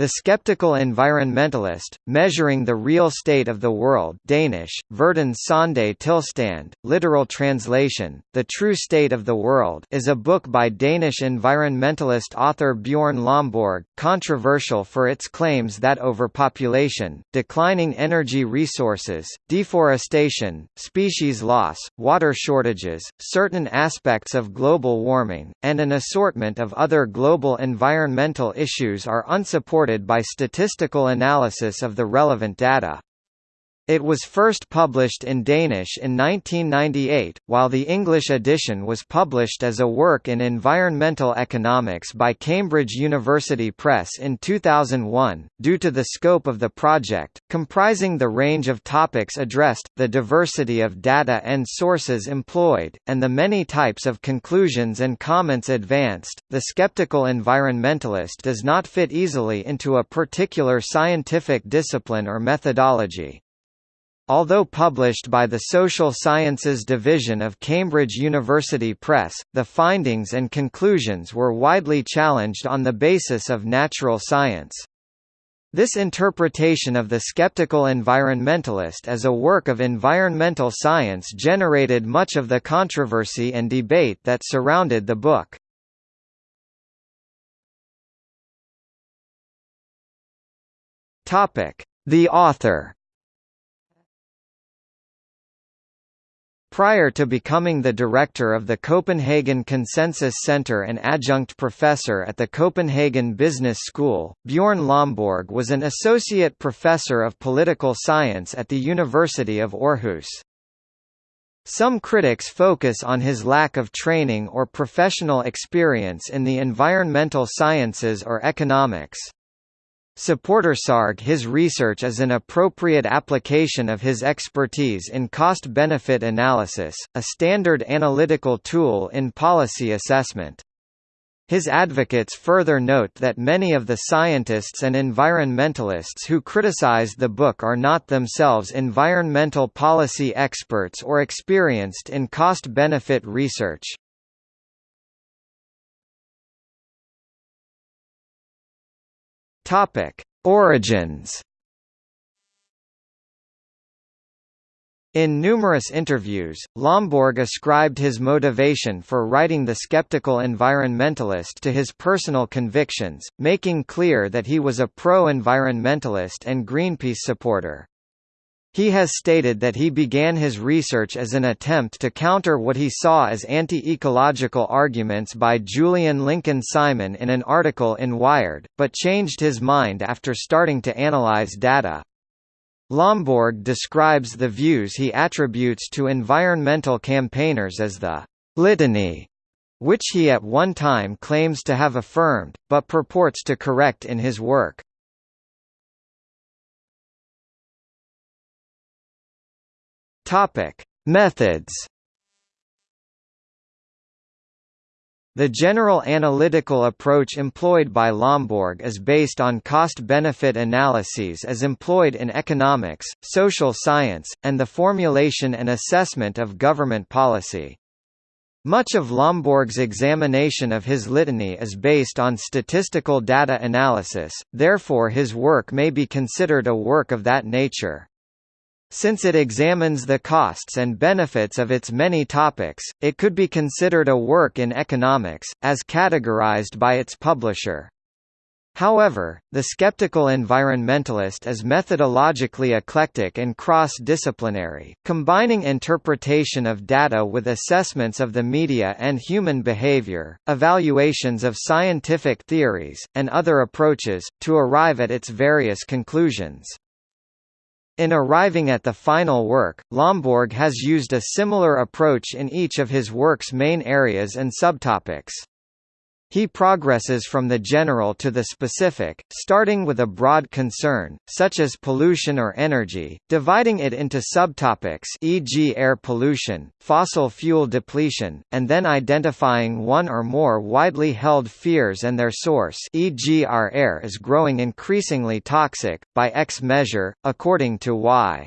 The Skeptical Environmentalist, Measuring the Real State of the World Danish, Verdens Sande Tilstand, literal translation, The True State of the World is a book by Danish environmentalist author Bjorn Lomborg, controversial for its claims that overpopulation, declining energy resources, deforestation, species loss, water shortages, certain aspects of global warming, and an assortment of other global environmental issues are unsupported supported by statistical analysis of the relevant data. It was first published in Danish in 1998, while the English edition was published as a work in environmental economics by Cambridge University Press in 2001. Due to the scope of the project, comprising the range of topics addressed, the diversity of data and sources employed, and the many types of conclusions and comments advanced, the skeptical environmentalist does not fit easily into a particular scientific discipline or methodology. Although published by the Social Sciences Division of Cambridge University Press, the findings and conclusions were widely challenged on the basis of natural science. This interpretation of the skeptical environmentalist as a work of environmental science generated much of the controversy and debate that surrounded the book. The author Prior to becoming the director of the Copenhagen Consensus Center and adjunct professor at the Copenhagen Business School, Bjorn Lomborg was an associate professor of political science at the University of Aarhus. Some critics focus on his lack of training or professional experience in the environmental sciences or economics. Supportersarg his research is an appropriate application of his expertise in cost-benefit analysis, a standard analytical tool in policy assessment. His advocates further note that many of the scientists and environmentalists who criticize the book are not themselves environmental policy experts or experienced in cost-benefit research. Topic: Origins. In numerous interviews, Lomborg ascribed his motivation for writing The Skeptical Environmentalist to his personal convictions, making clear that he was a pro-environmentalist and Greenpeace supporter. He has stated that he began his research as an attempt to counter what he saw as anti-ecological arguments by Julian Lincoln Simon in an article in Wired, but changed his mind after starting to analyze data. Lomborg describes the views he attributes to environmental campaigners as the litany, which he at one time claims to have affirmed, but purports to correct in his work. Topic: Methods. The general analytical approach employed by Lomborg is based on cost-benefit analyses as employed in economics, social science, and the formulation and assessment of government policy. Much of Lomborg's examination of his litany is based on statistical data analysis, therefore his work may be considered a work of that nature. Since it examines the costs and benefits of its many topics, it could be considered a work in economics, as categorized by its publisher. However, the skeptical environmentalist is methodologically eclectic and cross-disciplinary, combining interpretation of data with assessments of the media and human behavior, evaluations of scientific theories, and other approaches, to arrive at its various conclusions. In arriving at the final work, Lomborg has used a similar approach in each of his work's main areas and subtopics. He progresses from the general to the specific, starting with a broad concern, such as pollution or energy, dividing it into subtopics e.g. air pollution, fossil fuel depletion, and then identifying one or more widely held fears and their source e.g. our air is growing increasingly toxic, by X measure, according to Y.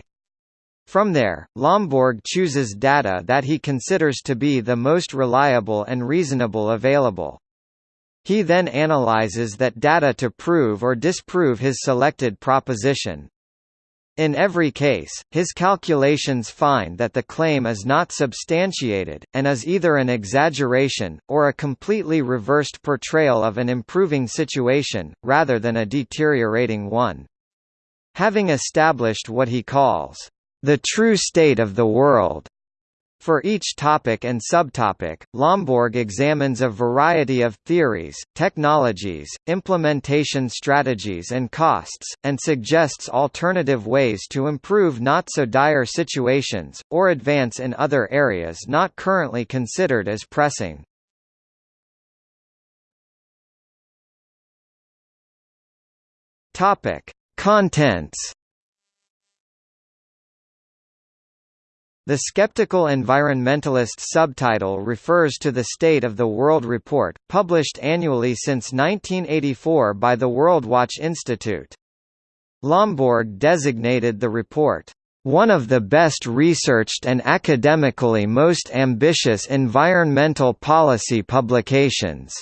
From there, Lomborg chooses data that he considers to be the most reliable and reasonable available. He then analyzes that data to prove or disprove his selected proposition. In every case, his calculations find that the claim is not substantiated, and is either an exaggeration, or a completely reversed portrayal of an improving situation, rather than a deteriorating one. Having established what he calls, "...the true state of the world," For each topic and subtopic, Lomborg examines a variety of theories, technologies, implementation strategies and costs, and suggests alternative ways to improve not-so-dire situations, or advance in other areas not currently considered as pressing. Contents The Skeptical Environmentalist subtitle refers to the State of the World report, published annually since 1984 by the Worldwatch Institute. Lomborg designated the report, "...one of the best researched and academically most ambitious environmental policy publications."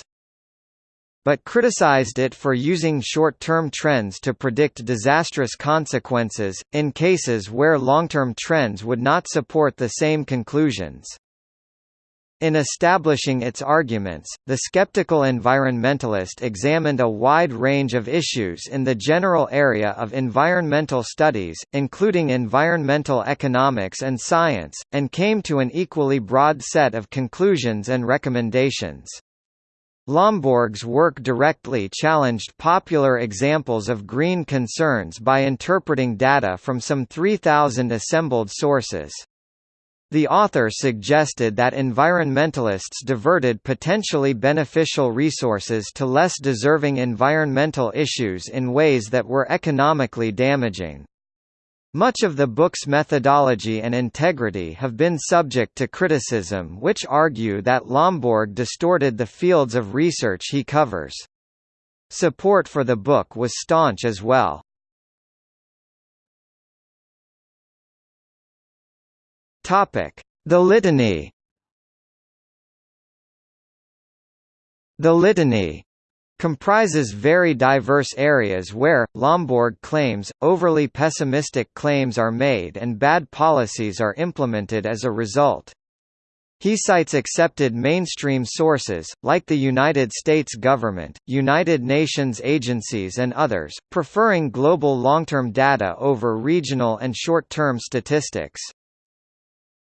But criticized it for using short-term trends to predict disastrous consequences, in cases where long-term trends would not support the same conclusions. In establishing its arguments, the skeptical environmentalist examined a wide range of issues in the general area of environmental studies, including environmental economics and science, and came to an equally broad set of conclusions and recommendations. Lomborg's work directly challenged popular examples of green concerns by interpreting data from some 3,000 assembled sources. The author suggested that environmentalists diverted potentially beneficial resources to less deserving environmental issues in ways that were economically damaging. Much of the book's methodology and integrity have been subject to criticism which argue that Lomborg distorted the fields of research he covers. Support for the book was staunch as well. The Litany The Litany comprises very diverse areas where, Lomborg claims, overly pessimistic claims are made and bad policies are implemented as a result. He cites accepted mainstream sources, like the United States government, United Nations agencies and others, preferring global long-term data over regional and short-term statistics.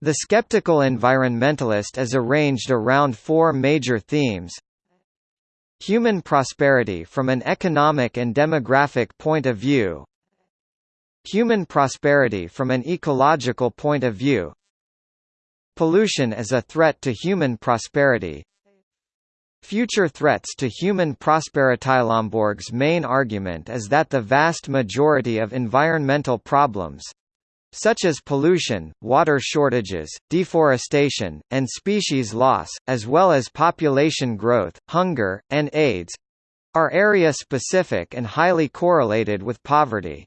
The skeptical environmentalist is arranged around four major themes Human prosperity from an economic and demographic point of view. Human prosperity from an ecological point of view. Pollution as a threat to human prosperity. Future threats to human prosperity Lomborg's main argument is that the vast majority of environmental problems, such as pollution, water shortages, deforestation, and species loss, as well as population growth, hunger, and AIDS are area-specific and highly correlated with poverty.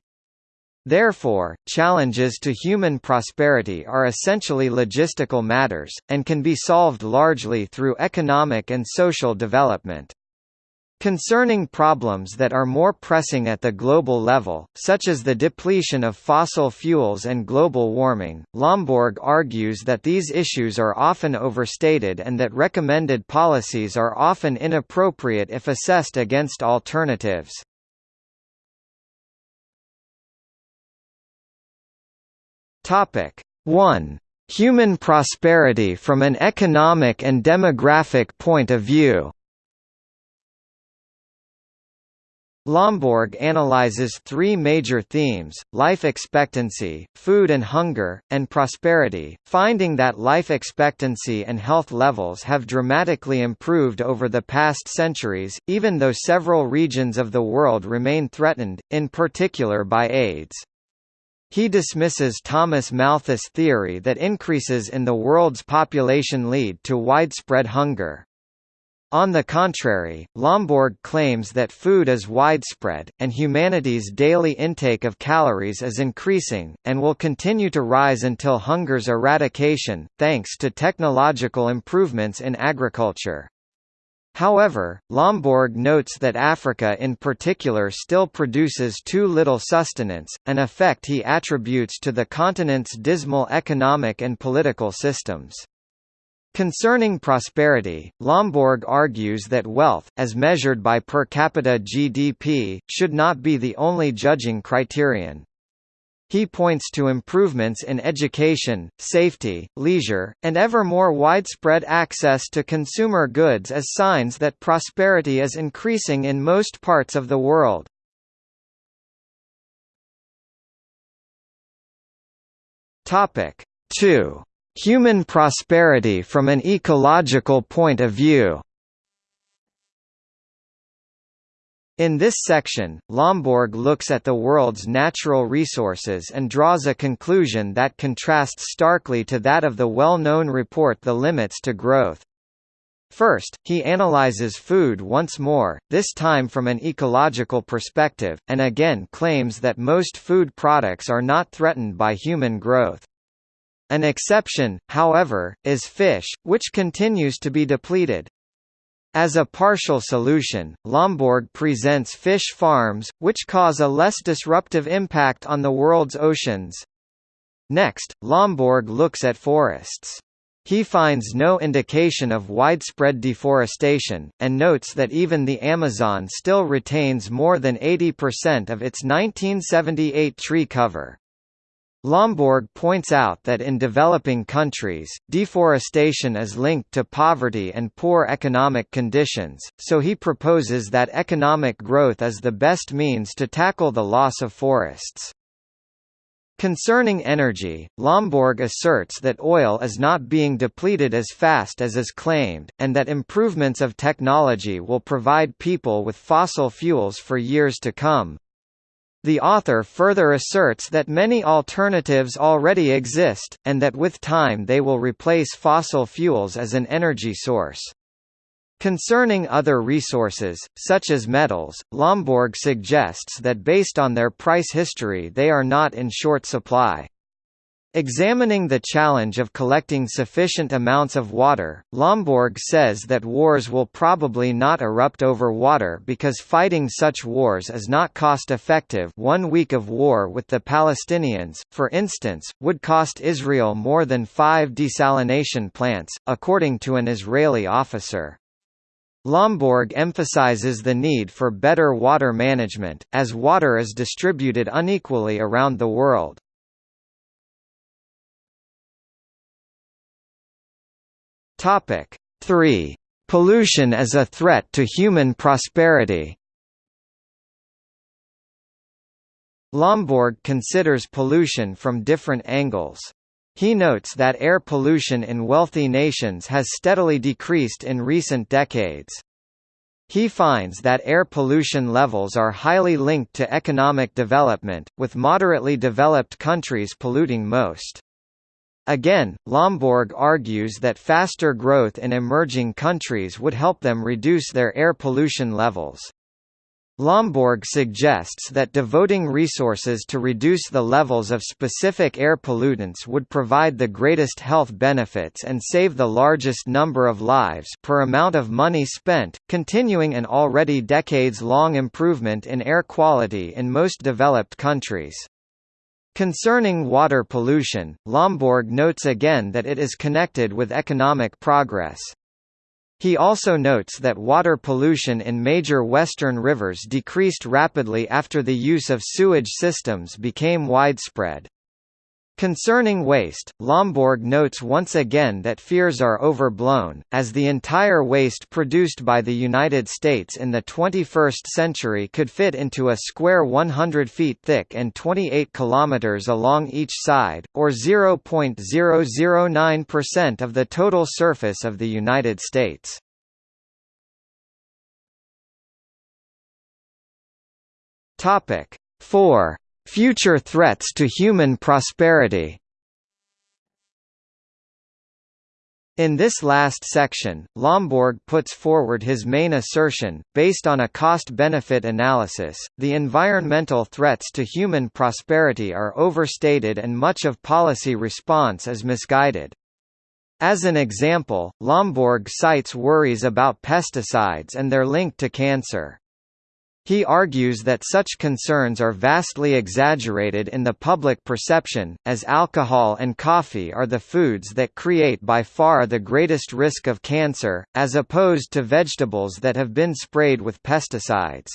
Therefore, challenges to human prosperity are essentially logistical matters, and can be solved largely through economic and social development. Concerning problems that are more pressing at the global level, such as the depletion of fossil fuels and global warming, Lomborg argues that these issues are often overstated and that recommended policies are often inappropriate if assessed against alternatives. Topic 1. Human prosperity from an economic and demographic point of view Lomborg analyzes three major themes, life expectancy, food and hunger, and prosperity, finding that life expectancy and health levels have dramatically improved over the past centuries, even though several regions of the world remain threatened, in particular by AIDS. He dismisses Thomas Malthus' theory that increases in the world's population lead to widespread hunger. On the contrary, Lomborg claims that food is widespread, and humanity's daily intake of calories is increasing, and will continue to rise until hunger's eradication, thanks to technological improvements in agriculture. However, Lomborg notes that Africa in particular still produces too little sustenance, an effect he attributes to the continent's dismal economic and political systems. Concerning prosperity, Lomborg argues that wealth, as measured by per capita GDP, should not be the only judging criterion. He points to improvements in education, safety, leisure, and ever more widespread access to consumer goods as signs that prosperity is increasing in most parts of the world. Topic 2. Human prosperity from an ecological point of view In this section, Lomborg looks at the world's natural resources and draws a conclusion that contrasts starkly to that of the well-known report The Limits to Growth. First, he analyzes food once more, this time from an ecological perspective, and again claims that most food products are not threatened by human growth. An exception, however, is fish, which continues to be depleted. As a partial solution, Lomborg presents fish farms, which cause a less disruptive impact on the world's oceans. Next, Lomborg looks at forests. He finds no indication of widespread deforestation, and notes that even the Amazon still retains more than 80% of its 1978 tree cover. Lomborg points out that in developing countries, deforestation is linked to poverty and poor economic conditions, so he proposes that economic growth is the best means to tackle the loss of forests. Concerning energy, Lomborg asserts that oil is not being depleted as fast as is claimed, and that improvements of technology will provide people with fossil fuels for years to come. The author further asserts that many alternatives already exist, and that with time they will replace fossil fuels as an energy source. Concerning other resources, such as metals, Lomborg suggests that based on their price history they are not in short supply. Examining the challenge of collecting sufficient amounts of water, Lomborg says that wars will probably not erupt over water because fighting such wars is not cost-effective one week of war with the Palestinians, for instance, would cost Israel more than five desalination plants, according to an Israeli officer. Lomborg emphasizes the need for better water management, as water is distributed unequally around the world. Topic 3. Pollution as a threat to human prosperity Lomborg considers pollution from different angles. He notes that air pollution in wealthy nations has steadily decreased in recent decades. He finds that air pollution levels are highly linked to economic development, with moderately developed countries polluting most. Again, Lomborg argues that faster growth in emerging countries would help them reduce their air pollution levels. Lomborg suggests that devoting resources to reduce the levels of specific air pollutants would provide the greatest health benefits and save the largest number of lives per amount of money spent, continuing an already decades-long improvement in air quality in most developed countries. Concerning water pollution, Lomborg notes again that it is connected with economic progress. He also notes that water pollution in major western rivers decreased rapidly after the use of sewage systems became widespread. Concerning waste, Lomborg notes once again that fears are overblown, as the entire waste produced by the United States in the 21st century could fit into a square 100 feet thick and 28 kilometers along each side, or 0.009% of the total surface of the United States. Topic 4 Future threats to human prosperity In this last section, Lomborg puts forward his main assertion, based on a cost-benefit analysis, the environmental threats to human prosperity are overstated and much of policy response is misguided. As an example, Lomborg cites worries about pesticides and their link to cancer. He argues that such concerns are vastly exaggerated in the public perception, as alcohol and coffee are the foods that create by far the greatest risk of cancer, as opposed to vegetables that have been sprayed with pesticides.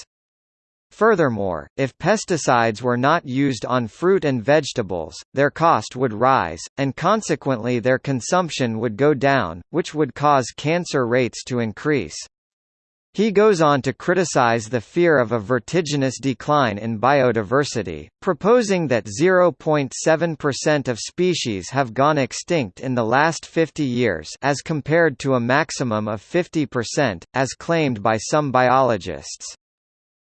Furthermore, if pesticides were not used on fruit and vegetables, their cost would rise, and consequently their consumption would go down, which would cause cancer rates to increase. He goes on to criticize the fear of a vertiginous decline in biodiversity, proposing that 0.7% of species have gone extinct in the last 50 years as compared to a maximum of 50%, as claimed by some biologists.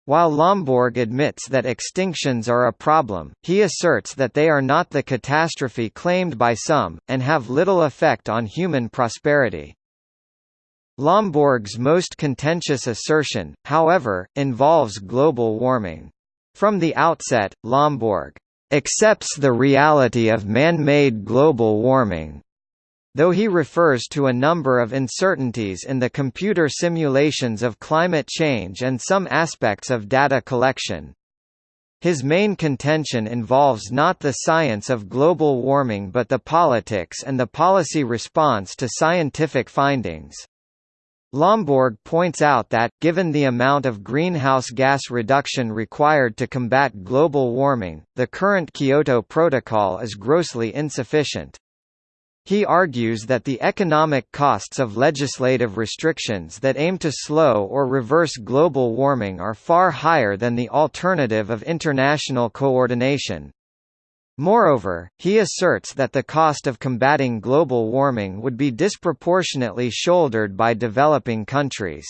While Lomborg admits that extinctions are a problem, he asserts that they are not the catastrophe claimed by some, and have little effect on human prosperity. Lomborg's most contentious assertion, however, involves global warming. From the outset, Lomborg accepts the reality of man-made global warming, though he refers to a number of uncertainties in the computer simulations of climate change and some aspects of data collection. His main contention involves not the science of global warming but the politics and the policy response to scientific findings. Lomborg points out that, given the amount of greenhouse gas reduction required to combat global warming, the current Kyoto Protocol is grossly insufficient. He argues that the economic costs of legislative restrictions that aim to slow or reverse global warming are far higher than the alternative of international coordination. Moreover, he asserts that the cost of combating global warming would be disproportionately shouldered by developing countries.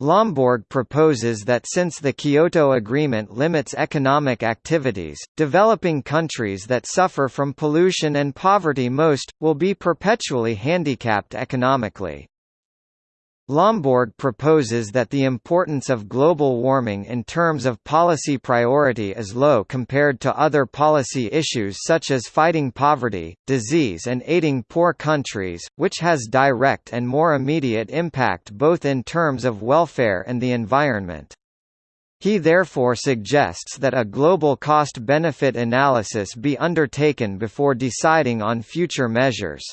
Lomborg proposes that since the Kyoto Agreement limits economic activities, developing countries that suffer from pollution and poverty most, will be perpetually handicapped economically. Lomborg proposes that the importance of global warming in terms of policy priority is low compared to other policy issues such as fighting poverty, disease and aiding poor countries, which has direct and more immediate impact both in terms of welfare and the environment. He therefore suggests that a global cost-benefit analysis be undertaken before deciding on future measures.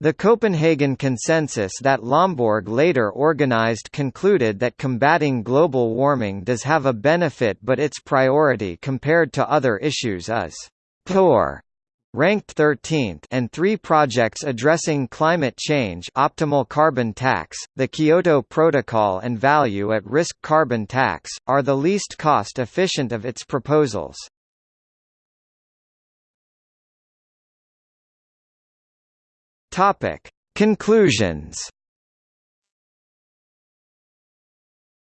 The Copenhagen Consensus that Lomborg later organized concluded that combating global warming does have a benefit but its priority compared to other issues is poor ranked 13th and three projects addressing climate change optimal carbon tax, the Kyoto Protocol and value at risk carbon tax, are the least cost-efficient of its proposals. Topic. Conclusions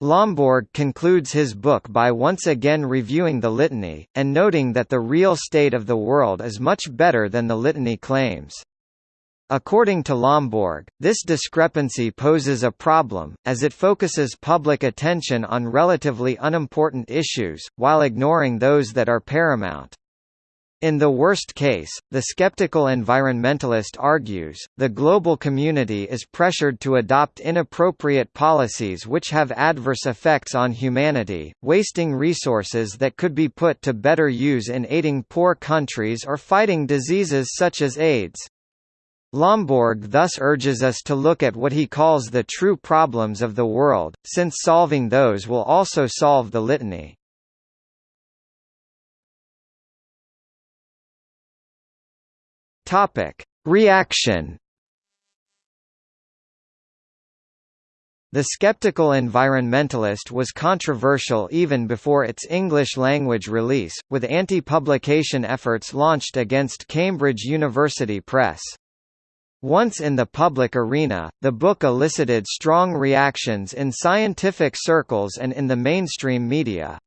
Lomborg concludes his book by once again reviewing the litany, and noting that the real state of the world is much better than the litany claims. According to Lomborg, this discrepancy poses a problem, as it focuses public attention on relatively unimportant issues, while ignoring those that are paramount. In the worst case, the skeptical environmentalist argues, the global community is pressured to adopt inappropriate policies which have adverse effects on humanity, wasting resources that could be put to better use in aiding poor countries or fighting diseases such as AIDS. Lomborg thus urges us to look at what he calls the true problems of the world, since solving those will also solve the litany. Topic: Reaction. The skeptical environmentalist was controversial even before its English-language release, with anti-publication efforts launched against Cambridge University Press. Once in the public arena, the book elicited strong reactions in scientific circles and in the mainstream media.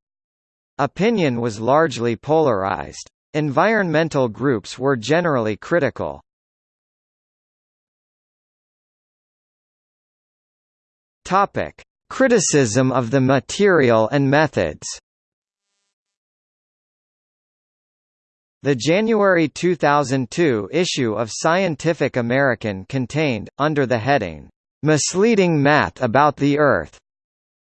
Opinion was largely polarized. Environmental groups were generally critical. Topic: Criticism of the material and methods. The January 2002 issue of Scientific American contained, under the heading, "'Misleading Math About the Earth'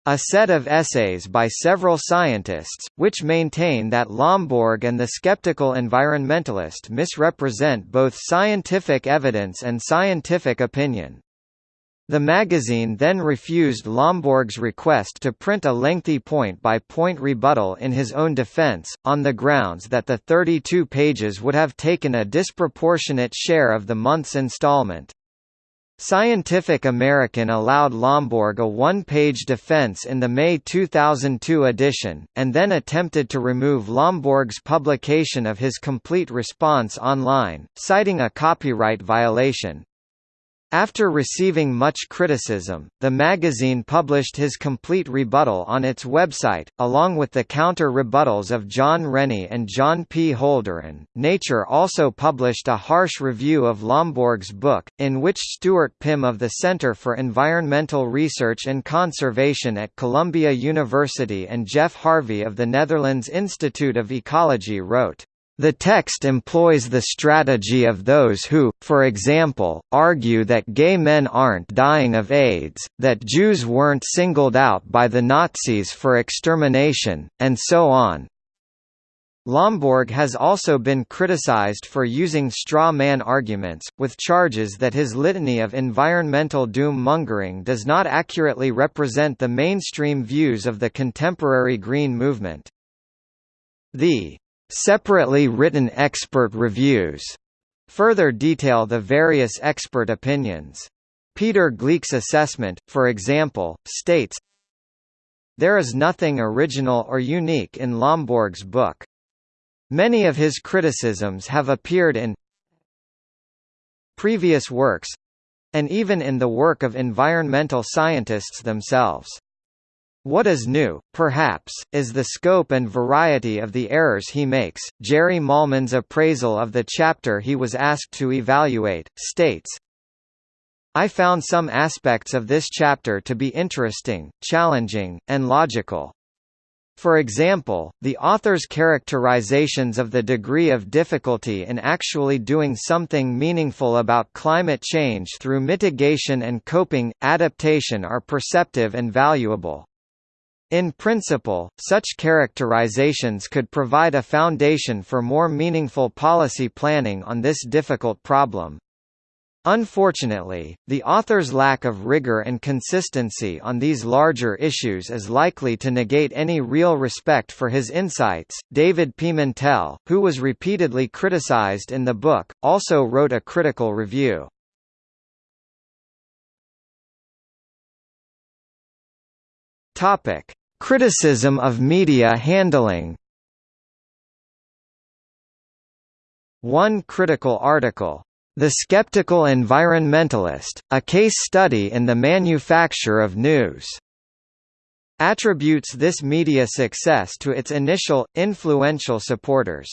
a set of essays by several scientists, which maintain that Lomborg and the skeptical environmentalist misrepresent both scientific evidence and scientific opinion. The magazine then refused Lomborg's request to print a lengthy point-by-point -point rebuttal in his own defense, on the grounds that the 32 pages would have taken a disproportionate share of the month's installment. Scientific American allowed Lomborg a one-page defense in the May 2002 edition, and then attempted to remove Lomborg's publication of his complete response online, citing a copyright violation. After receiving much criticism, the magazine published his complete rebuttal on its website, along with the counter-rebuttals of John Rennie and John P. Holdren. Nature also published a harsh review of Lomborg's book, in which Stuart Pimm of the Center for Environmental Research and Conservation at Columbia University and Jeff Harvey of the Netherlands Institute of Ecology wrote, the text employs the strategy of those who, for example, argue that gay men aren't dying of AIDS, that Jews weren't singled out by the Nazis for extermination, and so on. Lomborg has also been criticized for using straw man arguments, with charges that his litany of environmental doom-mongering does not accurately represent the mainstream views of the contemporary Green movement. The Separately written expert reviews further detail the various expert opinions. Peter Gleick's assessment, for example, states, There is nothing original or unique in Lomborg's book. Many of his criticisms have appeared in previous works and even in the work of environmental scientists themselves. What is new, perhaps, is the scope and variety of the errors he makes. Jerry Mahlman's appraisal of the chapter he was asked to evaluate states, I found some aspects of this chapter to be interesting, challenging, and logical. For example, the author's characterizations of the degree of difficulty in actually doing something meaningful about climate change through mitigation and coping, adaptation are perceptive and valuable. In principle, such characterizations could provide a foundation for more meaningful policy planning on this difficult problem. Unfortunately, the author's lack of rigor and consistency on these larger issues is likely to negate any real respect for his insights. David Pimentel, who was repeatedly criticized in the book, also wrote a critical review. Topic: Criticism of media handling One critical article, "'The Skeptical Environmentalist, A Case Study in the Manufacture of News' attributes this media success to its initial, influential supporters.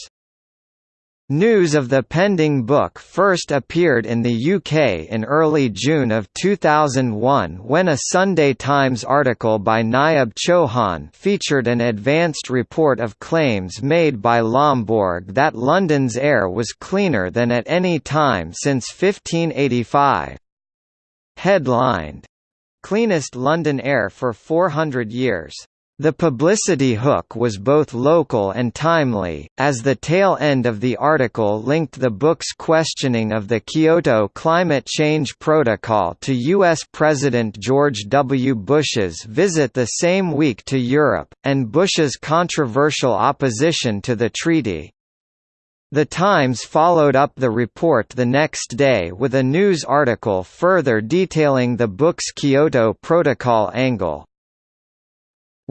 News of the pending book first appeared in the UK in early June of 2001 when a Sunday Times article by Nayab Chauhan featured an advanced report of claims made by Lomborg that London's air was cleaner than at any time since 1585. Headlined, Cleanest London Air for 400 Years. The publicity hook was both local and timely, as the tail end of the article linked the book's questioning of the Kyoto Climate Change Protocol to U.S. President George W. Bush's visit the same week to Europe, and Bush's controversial opposition to the treaty. The Times followed up the report the next day with a news article further detailing the book's Kyoto Protocol angle.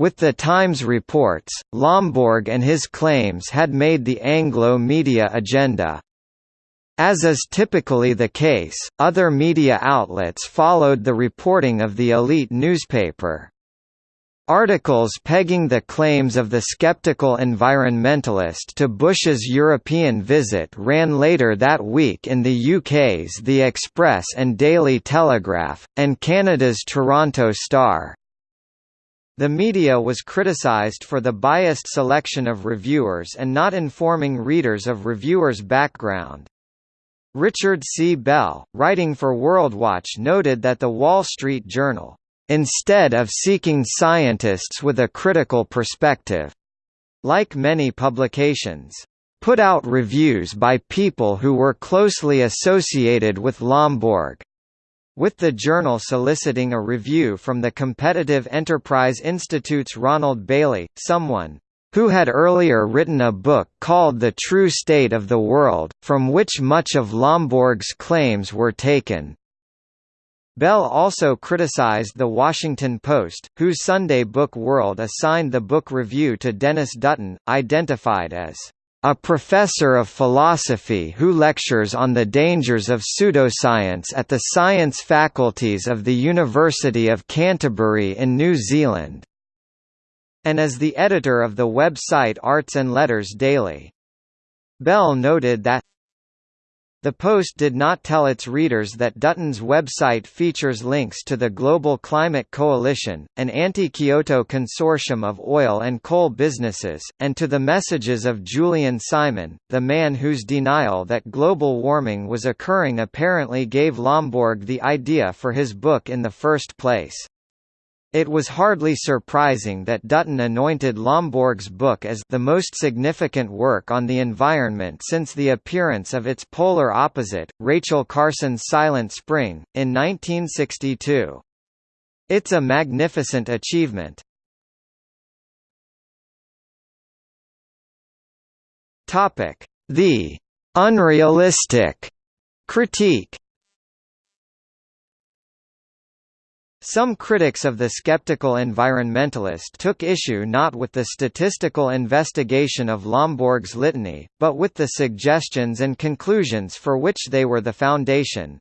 With the Times reports, Lomborg and his claims had made the Anglo media agenda. As is typically the case, other media outlets followed the reporting of the elite newspaper. Articles pegging the claims of the skeptical environmentalist to Bush's European visit ran later that week in the UK's The Express and Daily Telegraph, and Canada's Toronto Star. The media was criticized for the biased selection of reviewers and not informing readers of reviewers' background. Richard C. Bell, writing for WorldWatch noted that the Wall Street Journal, "...instead of seeking scientists with a critical perspective," like many publications, put out reviews by people who were closely associated with Lomborg with the journal soliciting a review from the Competitive Enterprise Institute's Ronald Bailey, someone who had earlier written a book called The True State of the World, from which much of Lomborg's claims were taken. Bell also criticized The Washington Post, whose Sunday Book World assigned the book review to Denis Dutton, identified as a professor of philosophy who lectures on the dangers of pseudoscience at the science faculties of the University of Canterbury in New Zealand, and as the editor of the website Arts and Letters Daily. Bell noted that the Post did not tell its readers that Dutton's website features links to the Global Climate Coalition, an anti-Kyoto consortium of oil and coal businesses, and to the messages of Julian Simon, the man whose denial that global warming was occurring apparently gave Lomborg the idea for his book in the first place. It was hardly surprising that Dutton anointed Lomborg's book as the most significant work on the environment since the appearance of its polar opposite, Rachel Carson's Silent Spring, in 1962. It's a magnificent achievement. The «unrealistic» critique Some critics of the skeptical environmentalist took issue not with the statistical investigation of Lomborg's litany, but with the suggestions and conclusions for which they were the foundation.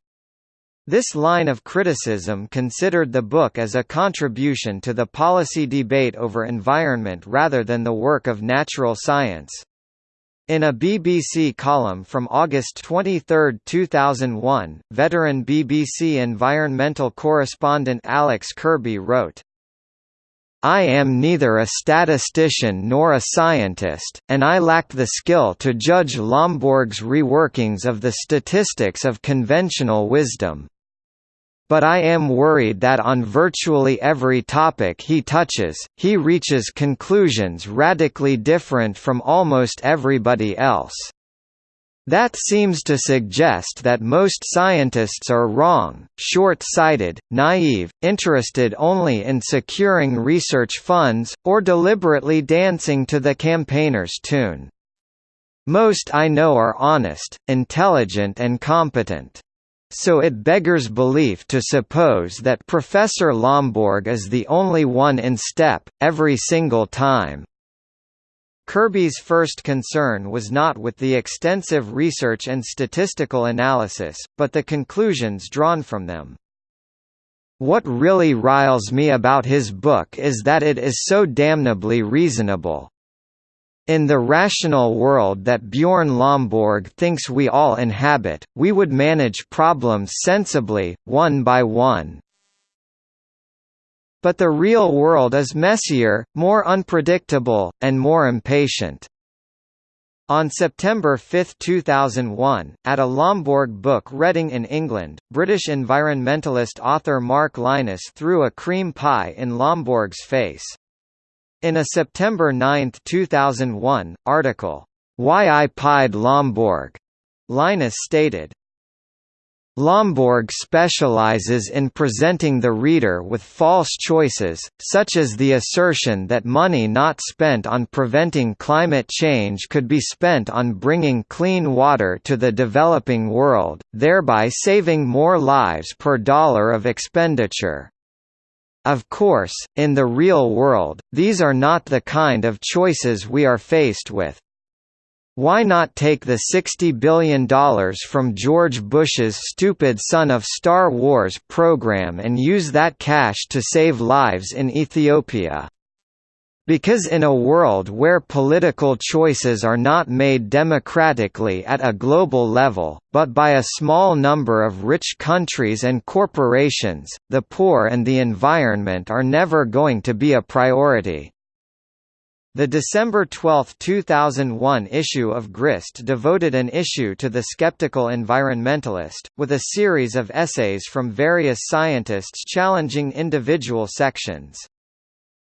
This line of criticism considered the book as a contribution to the policy debate over environment rather than the work of natural science. In a BBC column from August 23, 2001, veteran BBC environmental correspondent Alex Kirby wrote, I am neither a statistician nor a scientist, and I lack the skill to judge Lomborg's reworkings of the statistics of conventional wisdom but I am worried that on virtually every topic he touches, he reaches conclusions radically different from almost everybody else. That seems to suggest that most scientists are wrong, short-sighted, naive, interested only in securing research funds, or deliberately dancing to the campaigners' tune. Most I know are honest, intelligent and competent. So it beggars belief to suppose that Professor Lomborg is the only one in step, every single time. Kirby's first concern was not with the extensive research and statistical analysis, but the conclusions drawn from them. What really riles me about his book is that it is so damnably reasonable. In the rational world that Bjorn Lomborg thinks we all inhabit, we would manage problems sensibly, one by one. But the real world is messier, more unpredictable, and more impatient. On September 5, 2001, at a Lomborg book reading in England, British environmentalist author Mark Lynas threw a cream pie in Lomborg's face. In a September 9, 2001, article, Why I Pied Lomborg, Lynas stated, Lomborg specializes in presenting the reader with false choices, such as the assertion that money not spent on preventing climate change could be spent on bringing clean water to the developing world, thereby saving more lives per dollar of expenditure. Of course, in the real world, these are not the kind of choices we are faced with. Why not take the $60 billion from George Bush's stupid Son of Star Wars program and use that cash to save lives in Ethiopia? Because in a world where political choices are not made democratically at a global level, but by a small number of rich countries and corporations, the poor and the environment are never going to be a priority. The December 12, 2001 issue of Grist devoted an issue to the skeptical environmentalist, with a series of essays from various scientists challenging individual sections.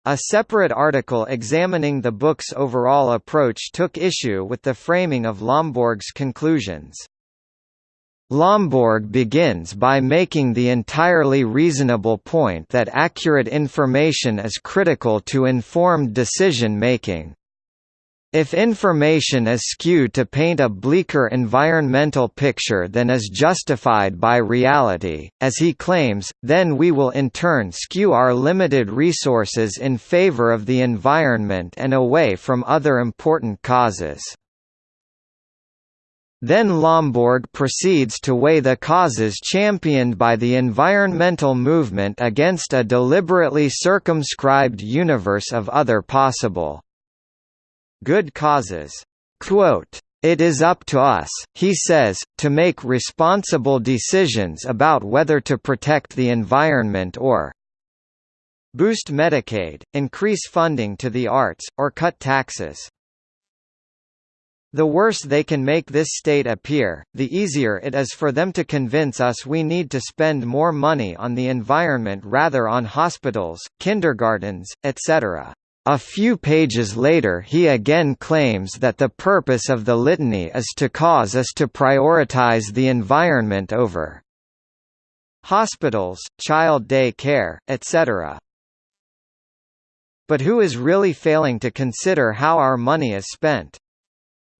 A separate article examining the book's overall approach took issue with the framing of Lomborg's conclusions. Lomborg begins by making the entirely reasonable point that accurate information is critical to informed decision-making. If information is skewed to paint a bleaker environmental picture than is justified by reality, as he claims, then we will in turn skew our limited resources in favor of the environment and away from other important causes. Then Lomborg proceeds to weigh the causes championed by the environmental movement against a deliberately circumscribed universe of other possible good causes. Quote, it is up to us, he says, to make responsible decisions about whether to protect the environment or boost Medicaid, increase funding to the arts, or cut taxes. The worse they can make this state appear, the easier it is for them to convince us we need to spend more money on the environment rather on hospitals, kindergartens, etc. A few pages later he again claims that the purpose of the litany is to cause us to prioritize the environment over hospitals, child day care, etc. But who is really failing to consider how our money is spent?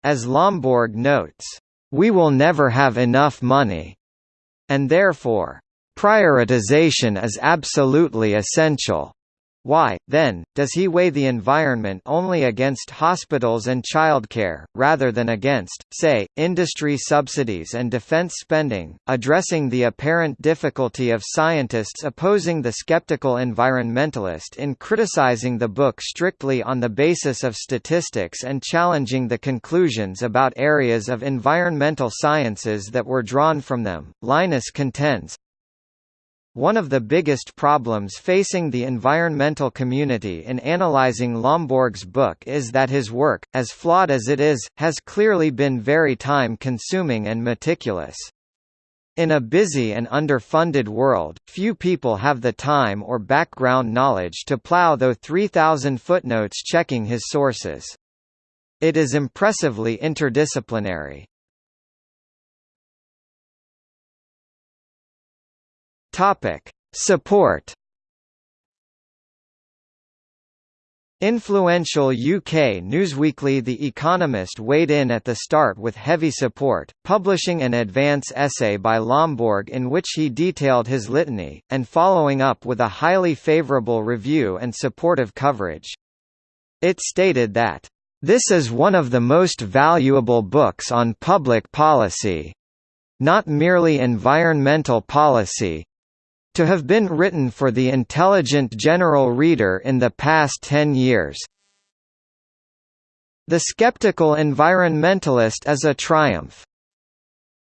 As Lomborg notes, "...we will never have enough money," and therefore, "...prioritization is absolutely essential." Why, then, does he weigh the environment only against hospitals and childcare, rather than against, say, industry subsidies and defense spending, addressing the apparent difficulty of scientists opposing the skeptical environmentalist in criticizing the book strictly on the basis of statistics and challenging the conclusions about areas of environmental sciences that were drawn from them? Lynas contends, one of the biggest problems facing the environmental community in analyzing Lomborg's book is that his work, as flawed as it is, has clearly been very time-consuming and meticulous. In a busy and underfunded world, few people have the time or background knowledge to plow through 3,000 footnotes checking his sources. It is impressively interdisciplinary. Topic: Support. Influential UK newsweekly The Economist weighed in at the start with heavy support, publishing an advance essay by Lomborg in which he detailed his litany, and following up with a highly favourable review and supportive coverage. It stated that, "...this is one of the most valuable books on public policy. Not merely environmental policy, to have been written for the intelligent general reader in the past ten years. The skeptical environmentalist is a triumph.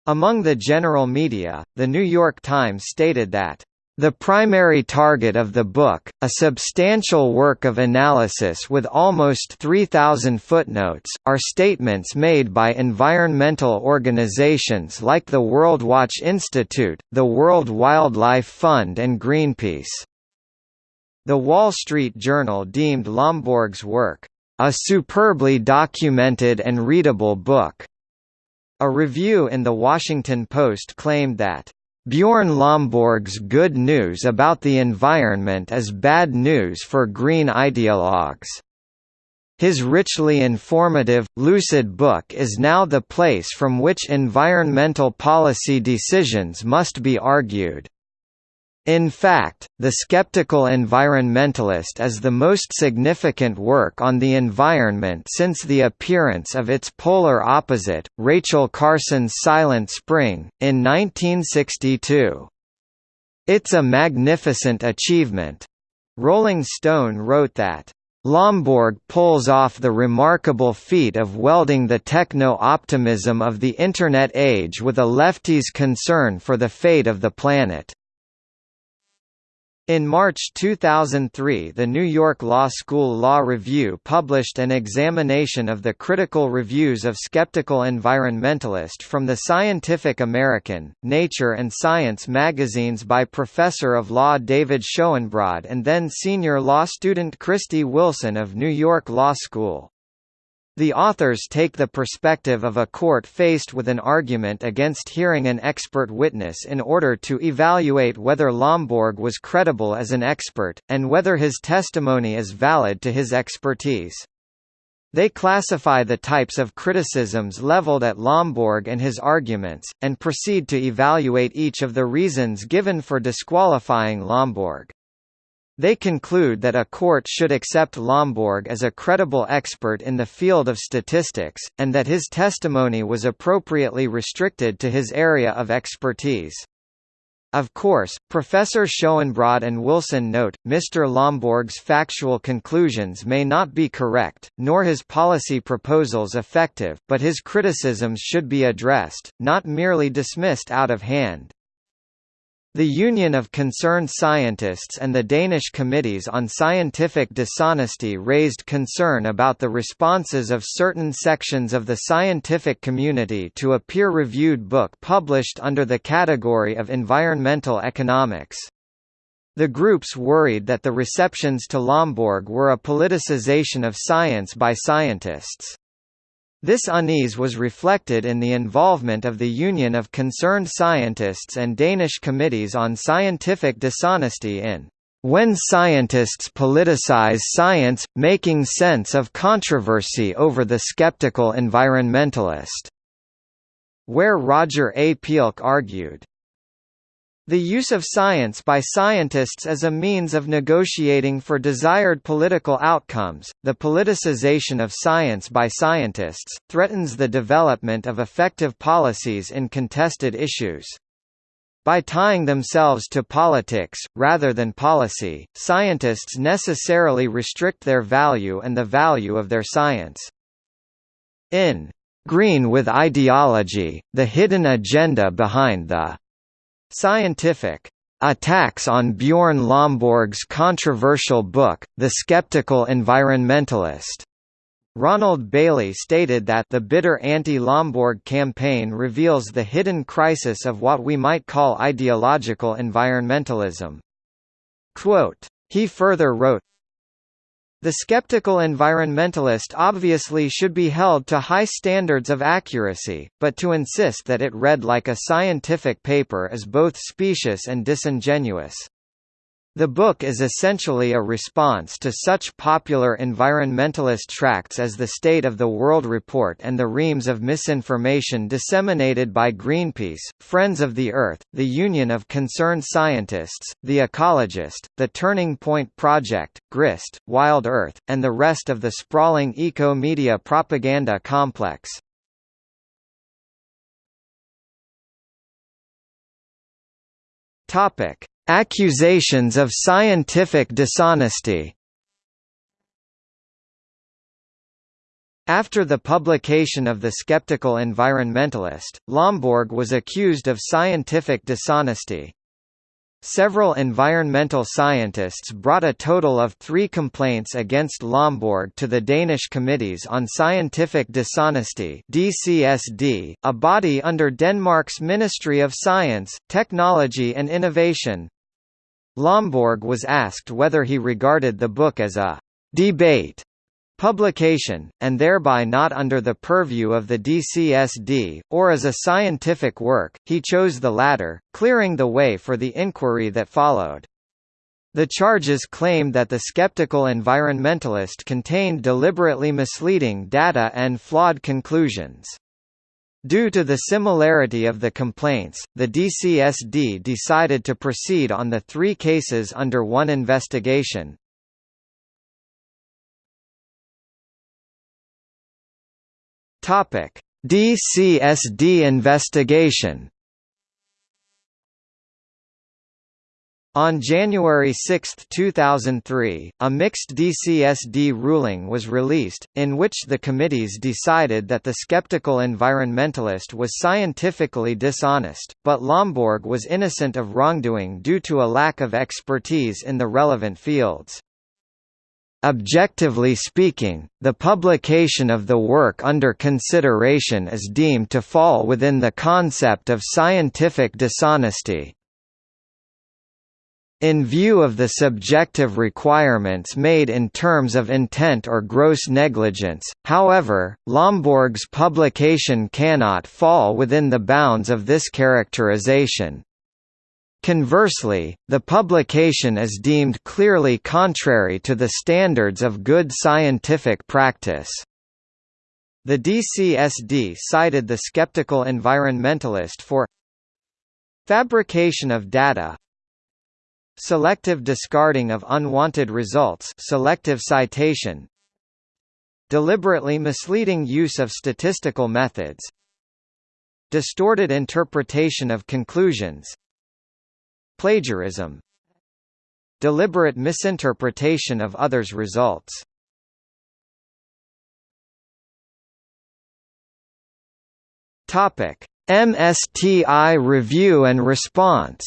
Among the general media, The New York Times stated that the primary target of the book, a substantial work of analysis with almost 3,000 footnotes, are statements made by environmental organizations like the World Watch Institute, the World Wildlife Fund and Greenpeace. The Wall Street Journal deemed Lomborg's work, "...a superbly documented and readable book." A review in The Washington Post claimed that Bjorn Lomborg's good news about the environment is bad news for green ideologues. His richly informative, lucid book is now the place from which environmental policy decisions must be argued. In fact, The Skeptical Environmentalist is the most significant work on the environment since the appearance of its polar opposite, Rachel Carson's Silent Spring, in 1962. It's a magnificent achievement. Rolling Stone wrote that, Lomborg pulls off the remarkable feat of welding the techno-optimism of the Internet age with a lefty's concern for the fate of the planet. In March 2003 the New York Law School Law Review published an examination of the critical reviews of Skeptical Environmentalist from the Scientific American, Nature and Science magazines by Professor of Law David Schoenbrod and then senior law student Christy Wilson of New York Law School. The authors take the perspective of a court faced with an argument against hearing an expert witness in order to evaluate whether Lomborg was credible as an expert, and whether his testimony is valid to his expertise. They classify the types of criticisms leveled at Lomborg and his arguments, and proceed to evaluate each of the reasons given for disqualifying Lomborg. They conclude that a court should accept Lomborg as a credible expert in the field of statistics, and that his testimony was appropriately restricted to his area of expertise. Of course, Professor Schoenbrod and Wilson note, Mr. Lomborg's factual conclusions may not be correct, nor his policy proposals effective, but his criticisms should be addressed, not merely dismissed out of hand. The Union of Concerned Scientists and the Danish Committees on Scientific Dishonesty raised concern about the responses of certain sections of the scientific community to a peer-reviewed book published under the category of environmental economics. The groups worried that the receptions to Lomborg were a politicization of science by scientists. This unease was reflected in the involvement of the Union of Concerned Scientists and Danish Committees on Scientific Dishonesty in When Scientists Politicize Science, Making Sense of Controversy over the Skeptical Environmentalist, where Roger A. Pielke argued, the use of science by scientists as a means of negotiating for desired political outcomes, the politicization of science by scientists, threatens the development of effective policies in contested issues. By tying themselves to politics, rather than policy, scientists necessarily restrict their value and the value of their science. In Green with Ideology, the hidden agenda behind the Scientific attacks on Bjorn Lomborg's controversial book, The Skeptical Environmentalist. Ronald Bailey stated that the bitter anti-Lomborg campaign reveals the hidden crisis of what we might call ideological environmentalism. Quote, he further wrote, the skeptical environmentalist obviously should be held to high standards of accuracy, but to insist that it read like a scientific paper is both specious and disingenuous. The book is essentially a response to such popular environmentalist tracts as The State of the World Report and the reams of misinformation disseminated by Greenpeace, Friends of the Earth, the Union of Concerned Scientists, The Ecologist, the Turning Point Project, GRIST, Wild Earth, and the rest of the sprawling eco-media propaganda complex. Topic Accusations of scientific dishonesty After the publication of The Skeptical Environmentalist, Lomborg was accused of scientific dishonesty. Several environmental scientists brought a total of three complaints against Lomborg to the Danish Committees on Scientific Dishonesty DCSD, a body under Denmark's Ministry of Science, Technology and Innovation. Lomborg was asked whether he regarded the book as a debate publication, and thereby not under the purview of the DCSD, or as a scientific work, he chose the latter, clearing the way for the inquiry that followed. The charges claimed that the skeptical environmentalist contained deliberately misleading data and flawed conclusions. Due to the similarity of the complaints, the DCSD decided to proceed on the three cases under one investigation. DCSD investigation. On January 6, 2003, a mixed DCSD ruling was released, in which the committees decided that the skeptical environmentalist was scientifically dishonest, but Lomborg was innocent of wrongdoing due to a lack of expertise in the relevant fields. Objectively speaking, the publication of the work under consideration is deemed to fall within the concept of scientific dishonesty, in view of the subjective requirements made in terms of intent or gross negligence, however, Lomborg's publication cannot fall within the bounds of this characterization. Conversely, the publication is deemed clearly contrary to the standards of good scientific practice. The DCSD cited the skeptical environmentalist for fabrication of data, Selective discarding of unwanted results selective citation Deliberately misleading use of statistical methods Distorted interpretation of conclusions Plagiarism Deliberate misinterpretation of others' results. Topic: MSTI review and response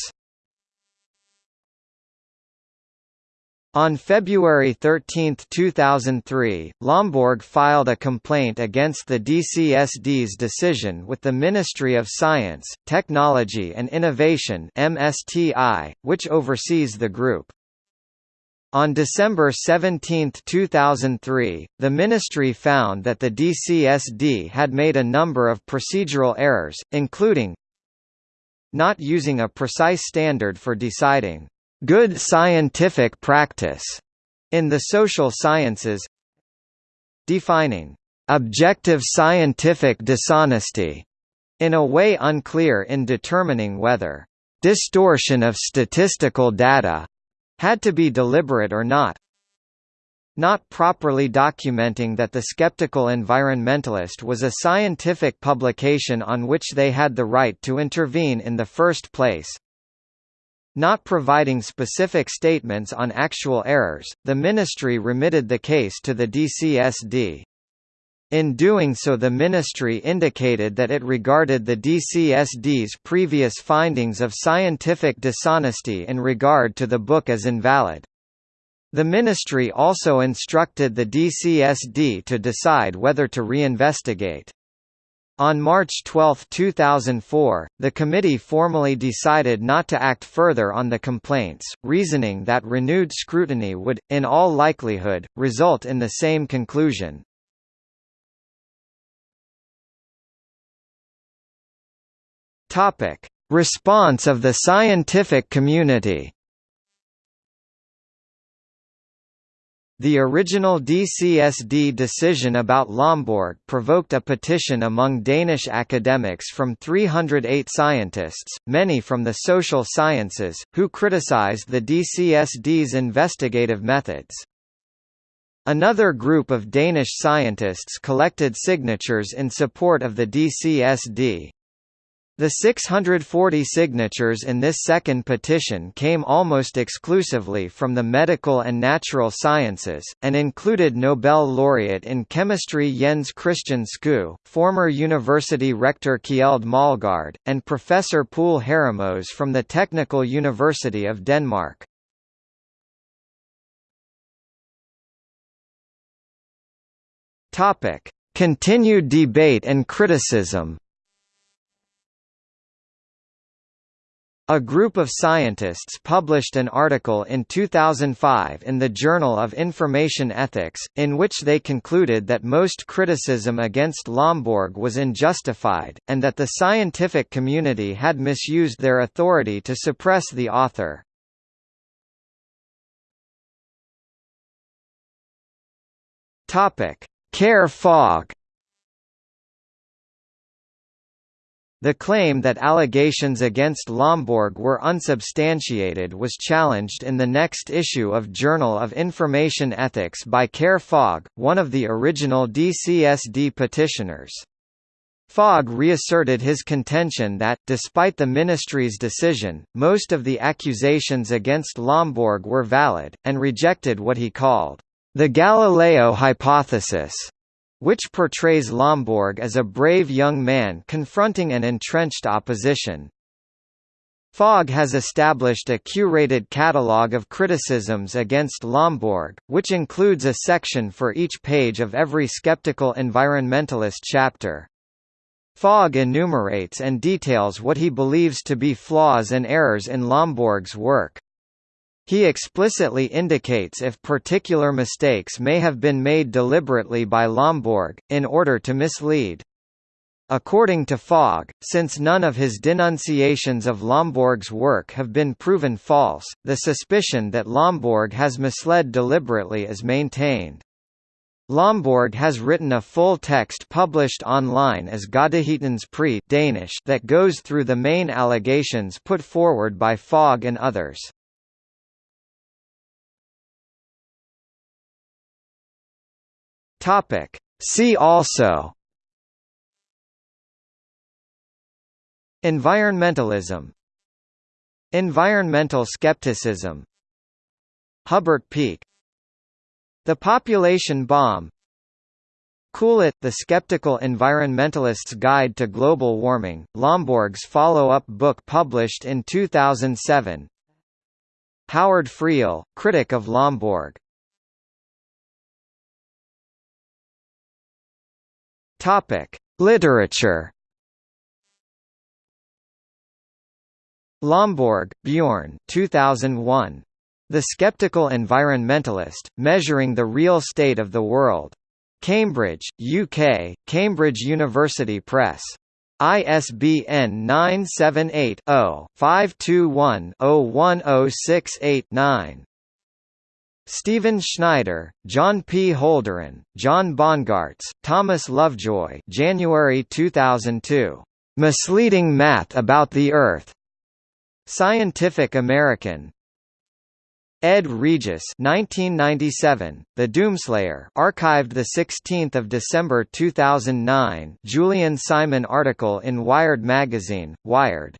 On February 13, 2003, Lomborg filed a complaint against the DCSD's decision with the Ministry of Science, Technology and Innovation (MSTI), which oversees the group. On December 17, 2003, the ministry found that the DCSD had made a number of procedural errors, including not using a precise standard for deciding good scientific practice in the social sciences. Defining objective scientific dishonesty in a way unclear in determining whether distortion of statistical data had to be deliberate or not. Not properly documenting that the skeptical environmentalist was a scientific publication on which they had the right to intervene in the first place not providing specific statements on actual errors, the ministry remitted the case to the DCSD. In doing so the ministry indicated that it regarded the DCSD's previous findings of scientific dishonesty in regard to the book as invalid. The ministry also instructed the DCSD to decide whether to reinvestigate. On March 12, 2004, the committee formally decided not to act further on the complaints, reasoning that renewed scrutiny would, in all likelihood, result in the same conclusion. Response of the scientific community The original DCSD decision about Lomborg provoked a petition among Danish academics from 308 scientists, many from the social sciences, who criticized the DCSD's investigative methods. Another group of Danish scientists collected signatures in support of the DCSD. The 640 signatures in this second petition came almost exclusively from the medical and natural sciences, and included Nobel laureate in chemistry Jens Christian Skou, former university rector Kjeld Mølgaard, and Professor Poul Harremoes from the Technical University of Denmark. Continued debate and criticism A group of scientists published an article in 2005 in the Journal of Information Ethics, in which they concluded that most criticism against Lomborg was unjustified, and that the scientific community had misused their authority to suppress the author. Kåre Fog The claim that allegations against Lomborg were unsubstantiated was challenged in the next issue of Journal of Information Ethics by Kåre Fog, one of the original DCSD petitioners. Fog reasserted his contention that, despite the ministry's decision, most of the accusations against Lomborg were valid, and rejected what he called the Galileo hypothesis, which portrays Lomborg as a brave young man confronting an entrenched opposition. Fog has established a curated catalogue of criticisms against Lomborg, which includes a section for each page of every skeptical environmentalist chapter. Fog enumerates and details what he believes to be flaws and errors in Lomborg's work. He explicitly indicates if particular mistakes may have been made deliberately by Lomborg, in order to mislead. According to Fog, since none of his denunciations of Lomborg's work have been proven false, the suspicion that Lomborg has misled deliberately is maintained. Lomborg has written a full text published online as Godhedens pris Danish that goes through the main allegations put forward by Fog and others. Topic. See also. Environmentalism. Environmental skepticism. Hubbert Peak. The Population Bomb. Cool It, The Skeptical Environmentalist's Guide to Global Warming, Lomborg's follow-up book published in 2007 Howard Friel, critic of Lomborg Topic: Literature. Lomborg, Bjorn 2001. The Skeptical Environmentalist, Measuring the Real State of the World. Cambridge, UK, Cambridge University Press. ISBN 978-0-521-01068-9. Stephen Schneider, John P. Holdren, John Bongaarts, Thomas Lovejoy January 2002. Misleading Math About the Earth. Scientific American, Ed Regis 1997, The Doomslayer archived 16 December 2009 Julian Simon article in Wired magazine, Wired